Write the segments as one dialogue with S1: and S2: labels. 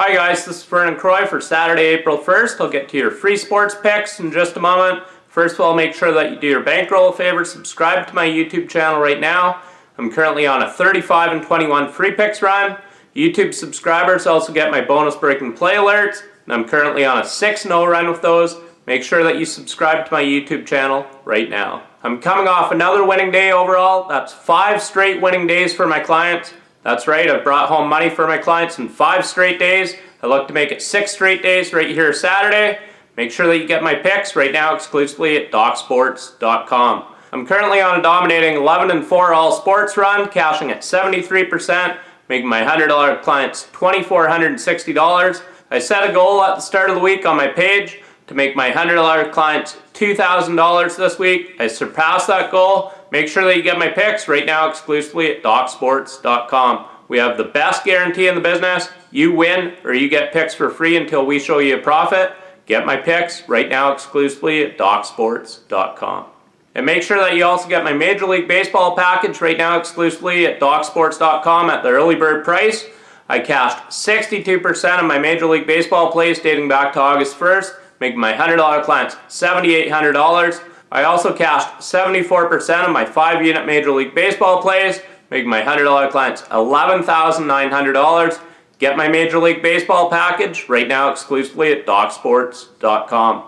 S1: Hi guys, this is Vernon Croy for Saturday, April 1st. I'll get to your free sports picks in just a moment. First of all, make sure that you do your bankroll a favor. Subscribe to my YouTube channel right now. I'm currently on a 35 and 21 free picks run. YouTube subscribers also get my bonus breaking play alerts. And I'm currently on a 6-0 run with those. Make sure that you subscribe to my YouTube channel right now. I'm coming off another winning day overall. That's five straight winning days for my clients. That's right, I've brought home money for my clients in five straight days. I look to make it six straight days right here Saturday. Make sure that you get my picks right now exclusively at DocSports.com. I'm currently on a dominating 11 and 4 all sports run, cashing at 73%, making my $100 clients $2,460. I set a goal at the start of the week on my page to make my $100 clients $2,000 this week. I surpassed that goal Make sure that you get my picks right now exclusively at DocSports.com. We have the best guarantee in the business. You win or you get picks for free until we show you a profit. Get my picks right now exclusively at DocSports.com. And make sure that you also get my Major League Baseball package right now exclusively at DocSports.com at the early bird price. I cashed 62% of my Major League Baseball plays dating back to August 1st, making my $100 clients $7,800. I also cashed 74% of my 5 unit Major League Baseball plays, making my $100 clients $11,900. Get my Major League Baseball package right now exclusively at DocSports.com.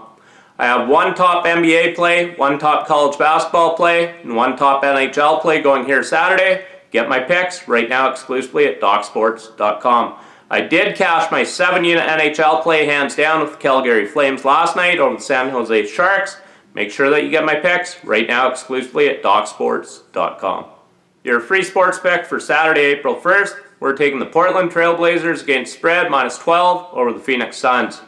S1: I have one top NBA play, one top college basketball play, and one top NHL play going here Saturday. Get my picks right now exclusively at DocSports.com. I did cash my 7 unit NHL play hands down with the Calgary Flames last night over the San Jose Sharks. Make sure that you get my picks right now exclusively at DocSports.com. Your free sports pick for Saturday, April 1st, we're taking the Portland Trailblazers against spread minus 12 over the Phoenix Suns.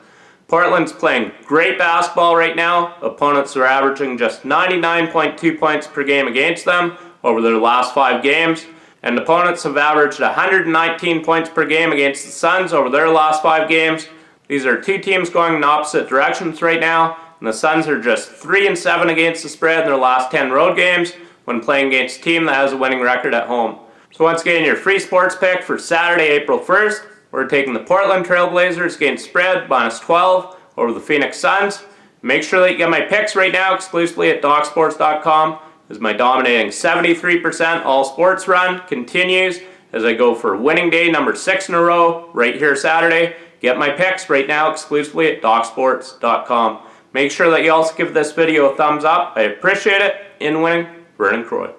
S1: Portland's playing great basketball right now. Opponents are averaging just 99.2 points per game against them over their last five games. And opponents have averaged 119 points per game against the Suns over their last five games. These are two teams going in opposite directions right now. And the Suns are just 3 and 7 against the spread in their last 10 road games when playing against a team that has a winning record at home. So once again, your free sports pick for Saturday, April 1st, we're taking the Portland Trailblazers against spread minus 12 over the Phoenix Suns. Make sure that you get my picks right now exclusively at DocSports.com as my dominating 73% all sports run continues as I go for winning day number 6 in a row right here Saturday. Get my picks right now exclusively at DocSports.com. Make sure that you also give this video a thumbs up. I appreciate it. In winning, Vernon Croy.